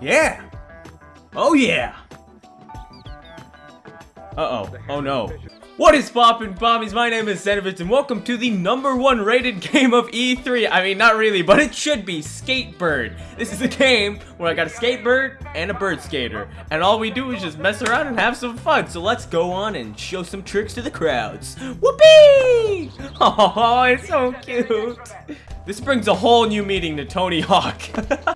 Yeah. Oh yeah. Uh-oh. Oh no. What is poppin' bombies? My name is Zenovitz and welcome to the number one rated game of E3. I mean, not really, but it should be Skatebird. This is a game where I got a skatebird and a bird skater. And all we do is just mess around and have some fun. So let's go on and show some tricks to the crowds. Whoopee! Oh, it's so cute. This brings a whole new meaning to Tony Hawk.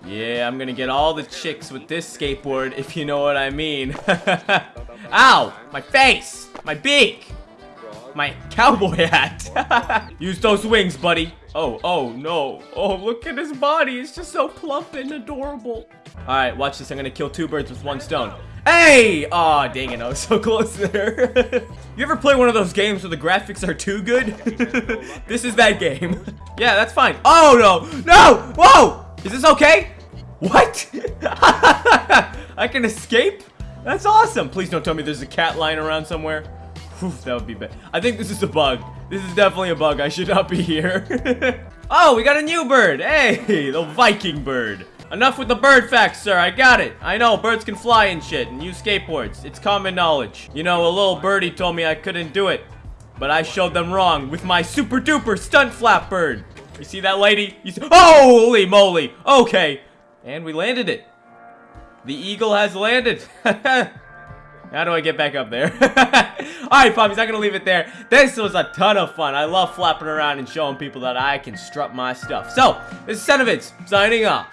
yeah, I'm gonna get all the chicks with this skateboard, if you know what I mean. Ow! My face! My beak! My cowboy hat! Use those wings, buddy! Oh, oh, no. Oh, look at his body. It's just so plump and adorable. Alright, watch this. I'm gonna kill two birds with one stone. Hey! Aw, oh, dang it. I was so close there. you ever play one of those games where the graphics are too good? this is that game. yeah, that's fine. Oh, no! No! Whoa! Is this okay? What? I can escape? That's awesome. Please don't tell me there's a cat lying around somewhere. Whew, that would be bad. I think this is a bug. This is definitely a bug. I should not be here. oh, we got a new bird. Hey, the Viking bird. Enough with the bird facts, sir. I got it. I know, birds can fly and shit and use skateboards. It's common knowledge. You know, a little birdie told me I couldn't do it. But I showed them wrong with my super duper stunt flap bird. You see that lady? You see Holy moly. Okay. And we landed it. The eagle has landed. How do I get back up there? Alright, puppies, I'm gonna leave it there. This was a ton of fun. I love flapping around and showing people that I can strut my stuff. So, this is Zenovitz, signing off.